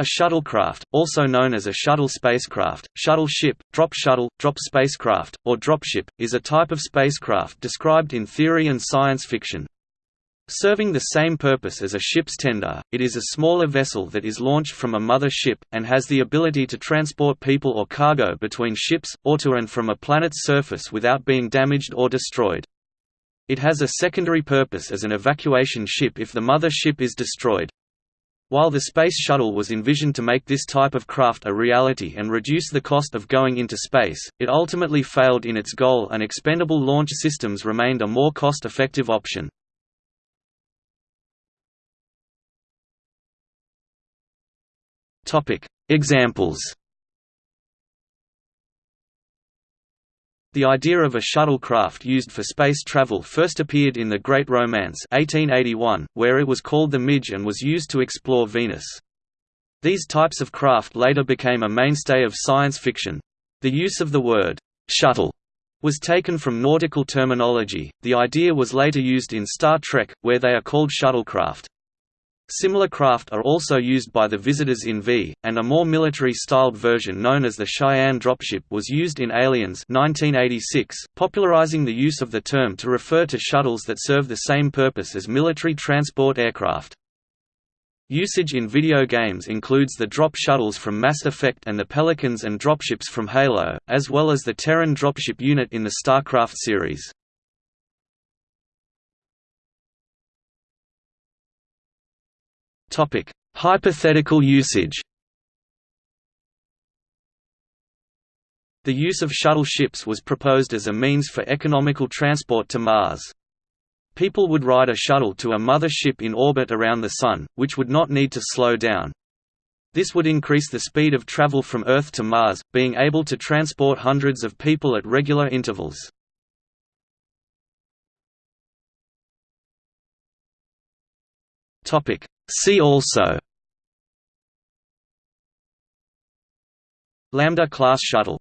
A shuttlecraft, also known as a shuttle spacecraft, shuttle ship, drop shuttle, drop spacecraft, or dropship, is a type of spacecraft described in theory and science fiction. Serving the same purpose as a ship's tender, it is a smaller vessel that is launched from a mother ship, and has the ability to transport people or cargo between ships, or to and from a planet's surface without being damaged or destroyed. It has a secondary purpose as an evacuation ship if the mother ship is destroyed. While the Space Shuttle was envisioned to make this type of craft a reality and reduce the cost of going into space, it ultimately failed in its goal and expendable launch systems remained a more cost-effective option. Examples The idea of a shuttlecraft used for space travel first appeared in The Great Romance 1881, where it was called the Midge and was used to explore Venus. These types of craft later became a mainstay of science fiction. The use of the word, ''shuttle'' was taken from nautical terminology. The idea was later used in Star Trek, where they are called shuttlecraft. Similar craft are also used by the visitors in V, and a more military-styled version known as the Cheyenne dropship was used in Aliens 1986, popularizing the use of the term to refer to shuttles that serve the same purpose as military transport aircraft. Usage in video games includes the drop shuttles from Mass Effect and the Pelicans and dropships from Halo, as well as the Terran dropship unit in the StarCraft series. Topic: Hypothetical usage. The use of shuttle ships was proposed as a means for economical transport to Mars. People would ride a shuttle to a mother ship in orbit around the Sun, which would not need to slow down. This would increase the speed of travel from Earth to Mars, being able to transport hundreds of people at regular intervals. Topic: See also Lambda class shuttle